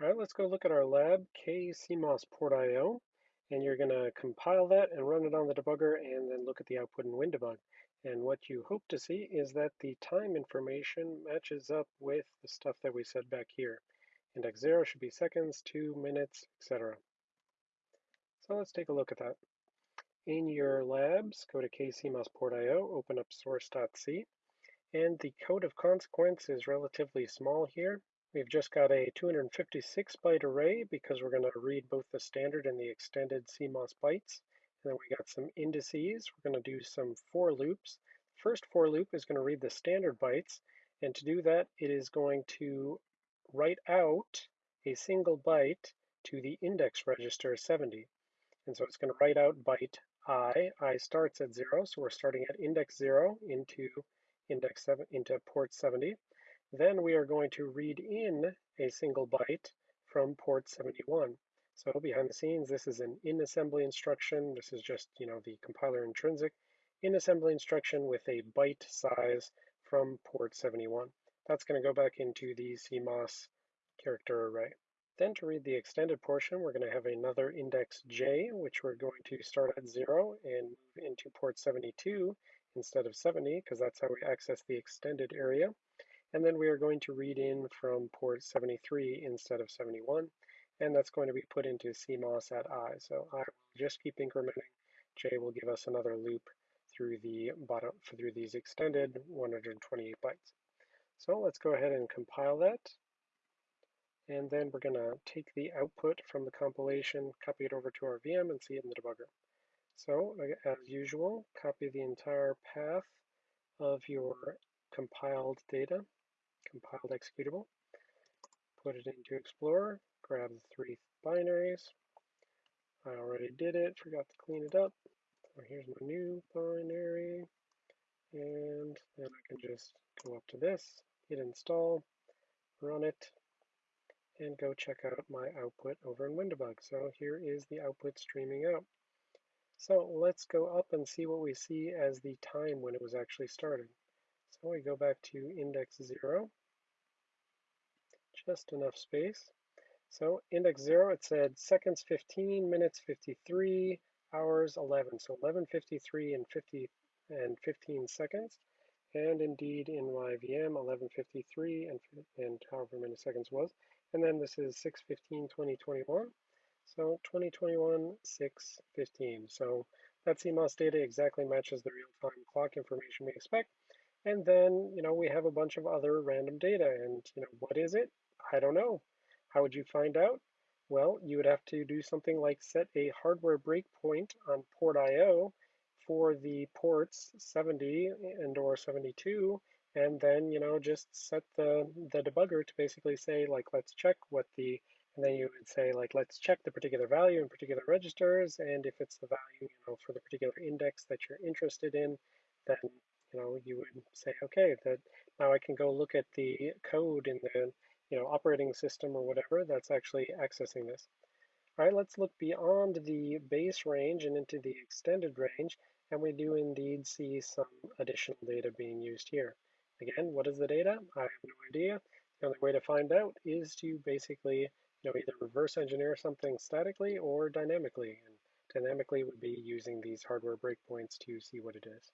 All right, let's go look at our lab, KCMOS port IO, and you're going to compile that and run it on the debugger and then look at the output in WinDbg. And what you hope to see is that the time information matches up with the stuff that we said back here. Index 0 should be seconds, 2 minutes, etc. So let's take a look at that. In your labs, go to KCMOS port IO, open up source.c, and the code of consequence is relatively small here. We've just got a 256 byte array because we're going to read both the standard and the extended CMOS bytes. And then we got some indices. We're going to do some for loops. First for loop is going to read the standard bytes. And to do that, it is going to write out a single byte to the index register 70. And so it's going to write out byte i. i starts at 0, so we're starting at index 0 into index 7 into port 70. Then we are going to read in a single byte from port 71. So behind the scenes, this is an in assembly instruction. This is just, you know, the compiler intrinsic in assembly instruction with a byte size from port 71. That's going to go back into the CMOS character array. Then to read the extended portion, we're going to have another index j, which we're going to start at 0 and move into port 72 instead of 70, because that's how we access the extended area. And then we are going to read in from port 73 instead of 71. And that's going to be put into CMOS at I. So I will just keep incrementing. J will give us another loop through the bottom through these extended 128 bytes. So let's go ahead and compile that. And then we're going to take the output from the compilation, copy it over to our VM, and see it in the debugger. So uh, as usual, copy the entire path of your compiled data compiled executable, put it into Explorer, grab the three binaries. I already did it, forgot to clean it up. So here's my new binary, and then I can just go up to this, hit install, run it, and go check out my output over in WinDbg. So here is the output streaming out. So let's go up and see what we see as the time when it was actually started. So we go back to index 0, just enough space. So index 0, it said seconds 15, minutes 53, hours 11. So 11.53 and 50 and 15 seconds. And indeed in my VM, 11.53 and, and however many seconds was. And then this is 6.15, 2021. So 2021, 6.15. So that CMOS data exactly matches the real-time clock information we expect. And then, you know, we have a bunch of other random data. And, you know, what is it? I don't know. How would you find out? Well, you would have to do something like set a hardware breakpoint on port IO for the ports 70 and or 72 and then you know just set the the debugger to basically say like let's check what the and then you would say like let's check the particular value in particular registers and if it's the value you know for the particular index that you're interested in then you know you would say okay that now I can go look at the code in the you know operating system or whatever that's actually accessing this all right let's look beyond the base range and into the extended range and we do indeed see some additional data being used here Again, what is the data? I have no idea. The only way to find out is to basically you know, either reverse engineer something statically or dynamically. And dynamically would be using these hardware breakpoints to see what it is.